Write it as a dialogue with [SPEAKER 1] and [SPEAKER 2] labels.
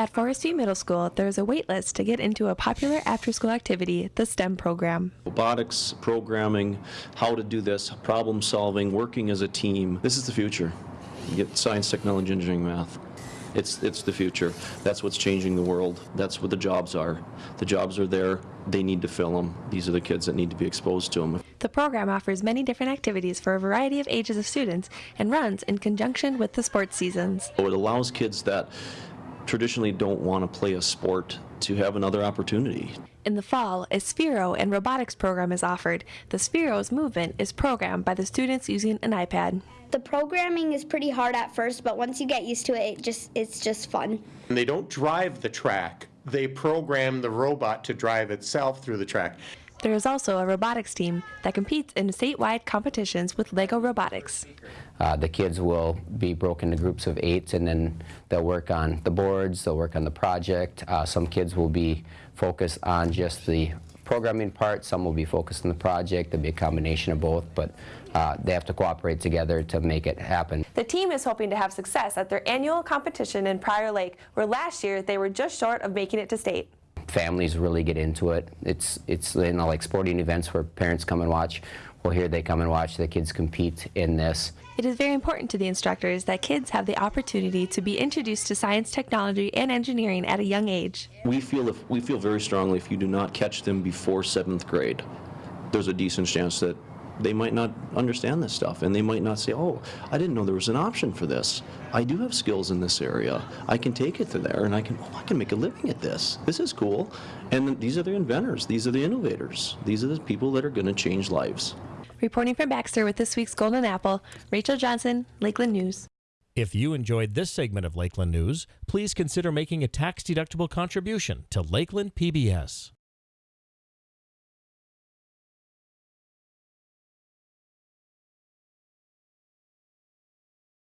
[SPEAKER 1] At Forest View Middle School, there is a wait list to get into a popular after school activity, the STEM program.
[SPEAKER 2] robotics, programming, how to do this, problem solving, working as a team. This is the future. You get science, technology, engineering, math. It's, it's the future. That's what's changing the world. That's what the jobs are. The jobs are there. They need to fill them. These are the kids that need to be exposed to them.
[SPEAKER 1] The program offers many different activities for a variety of ages of students and runs in conjunction with the sports seasons.
[SPEAKER 2] So it allows kids that traditionally don't want to play a sport to have another opportunity.
[SPEAKER 1] In the fall, a Sphero and robotics program is offered. The Sphero's movement is programmed by the students using an iPad.
[SPEAKER 3] The programming is pretty hard at first, but once you get used to it, it just it's just fun.
[SPEAKER 4] And they don't drive the track. They program the robot to drive itself through the track.
[SPEAKER 1] There is also a robotics team that competes in statewide competitions with Lego Robotics.
[SPEAKER 5] Uh, the kids will be broken into groups of eight and then they'll work on the boards, they'll work on the project. Uh, some kids will be focused on just the programming part, some will be focused on the project. There'll be a combination of both, but uh, they have to cooperate together to make it happen.
[SPEAKER 1] The team is hoping to have success at their annual competition in Prior Lake, where last year they were just short of making it to state.
[SPEAKER 5] Families really get into it. It's, it's you know, like sporting events where parents come and watch. Well, here they come and watch the kids compete in this.
[SPEAKER 1] It is very important to the instructors that kids have the opportunity to be introduced to science, technology, and engineering at a young age.
[SPEAKER 2] We feel if we feel very strongly if you do not catch them before seventh grade, there's a decent chance that they might not understand this stuff and they might not say, oh, I didn't know there was an option for this. I do have skills in this area. I can take it to there and I can, oh, I can make a living at this. This is cool. And these are the inventors. These are the innovators. These are the people that are going to change lives.
[SPEAKER 1] Reporting from Baxter with this week's Golden Apple, Rachel Johnson, Lakeland News.
[SPEAKER 6] If you enjoyed this segment of Lakeland News, please consider making a tax-deductible contribution to Lakeland PBS.